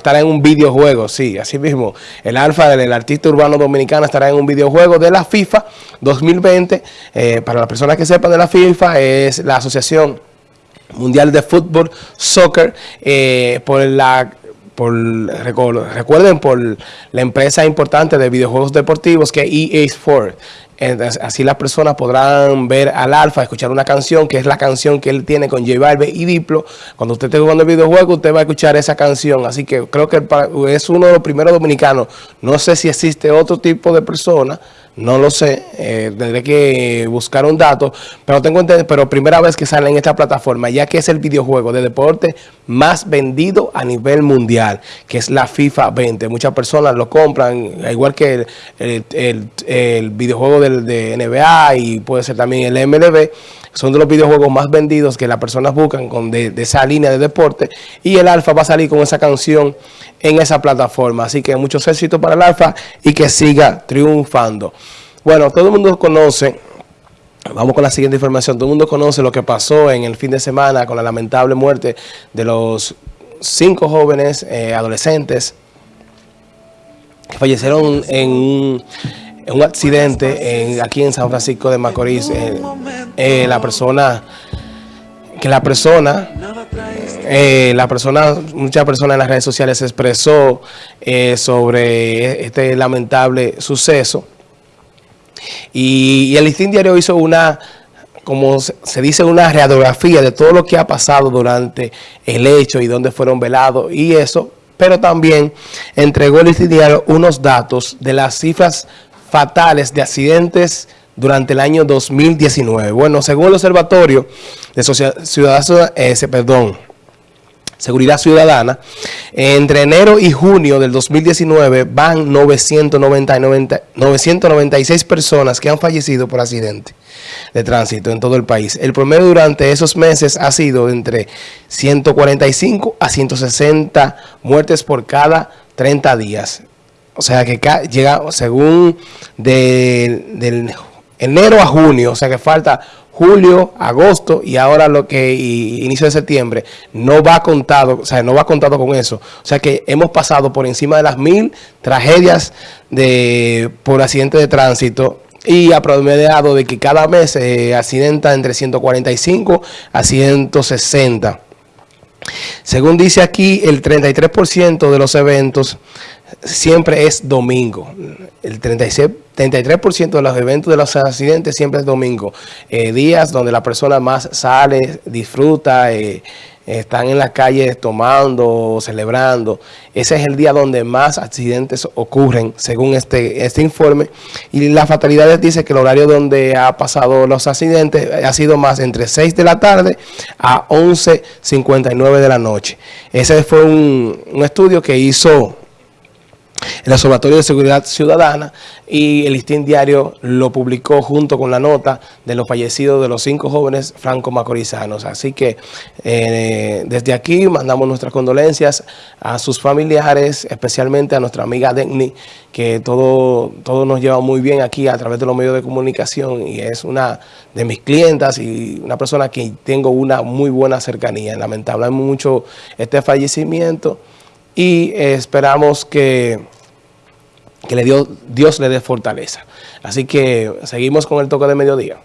estará en un videojuego, sí, así mismo. El Alfa del artista urbano dominicano estará en un videojuego de la FIFA 2020. Eh, para las personas que sepan de la FIFA, es la Asociación Mundial de Fútbol, Soccer, eh, por la por, recuerden, por la empresa importante de videojuegos deportivos que es EA Sports así las personas podrán ver al Alfa, escuchar una canción, que es la canción que él tiene con J Balvin y Diplo. Cuando usted esté jugando el videojuego, usted va a escuchar esa canción. Así que creo que es uno de los primeros dominicanos. No sé si existe otro tipo de persona no lo sé, eh, tendré que buscar un dato, pero tengo entendido, pero primera vez que sale en esta plataforma, ya que es el videojuego de deporte más vendido a nivel mundial, que es la FIFA 20. Muchas personas lo compran, igual que el, videojuego de NBA y puede ser también el MLB, son de los videojuegos más vendidos que las personas buscan con de, esa línea de deporte y el Alfa va a salir con esa canción en esa plataforma. Así que muchos éxitos para el Alfa y que siga triunfando. Bueno, todo el mundo conoce, vamos con la siguiente información, todo el mundo conoce lo que pasó en el fin de semana con la lamentable muerte de los cinco jóvenes eh, adolescentes que fallecieron en un accidente aquí en San Francisco de Macorís. Eh, eh, la persona, que la persona, eh, la persona, muchas personas en las redes sociales expresó sobre este lamentable suceso. Y, el Listín Diario hizo una como se dice, una radiografía de todo lo que ha pasado durante el hecho y dónde fueron velados y eso, pero también entregó el Diario unos datos de las cifras fatales de accidentes durante el año 2019. Bueno, según el Observatorio de eh, perdón, Seguridad Ciudadana, entre enero y junio del 2019 van 996 personas que han fallecido por accidente de tránsito en todo el país. El promedio durante esos meses ha sido entre 145 a 160 muertes por cada 30 días. O sea que llega, según de, enero a junio, o sea que falta julio, agosto y ahora lo que inicio de septiembre, no va contado, o sea, no va contado con eso. O sea que hemos pasado por encima de las mil tragedias de por accidente de tránsito y ha promediado de que cada mes se accidenta entre 145 a 160. Según dice aquí, el 33% de los eventos siempre es domingo. El 36, 33% de los eventos de los accidentes siempre es domingo. Eh, días donde la persona más sale, disfruta, eh, están en las calles tomando, celebrando. Ese es el día donde más accidentes ocurren, según este, este informe. Y las fatalidades dice que el horario donde ha pasado los accidentes ha sido más entre 6 de la tarde a 11.59 de la noche. Ese fue un, un estudio que hizo el Observatorio de Seguridad Ciudadana y el Listín Diario lo publicó junto con la nota de los fallecidos de los cinco jóvenes franco-macorizanos. Así que eh, desde aquí mandamos nuestras condolencias a sus familiares, especialmente a nuestra amiga Denny, que todo, todo nos lleva muy bien aquí a través de los medios de comunicación y es una de mis clientas y una persona que tengo una muy buena cercanía. Lamentable mucho este fallecimiento y esperamos que, que le dio, Dios le dé fortaleza. Así que seguimos con el toque de mediodía.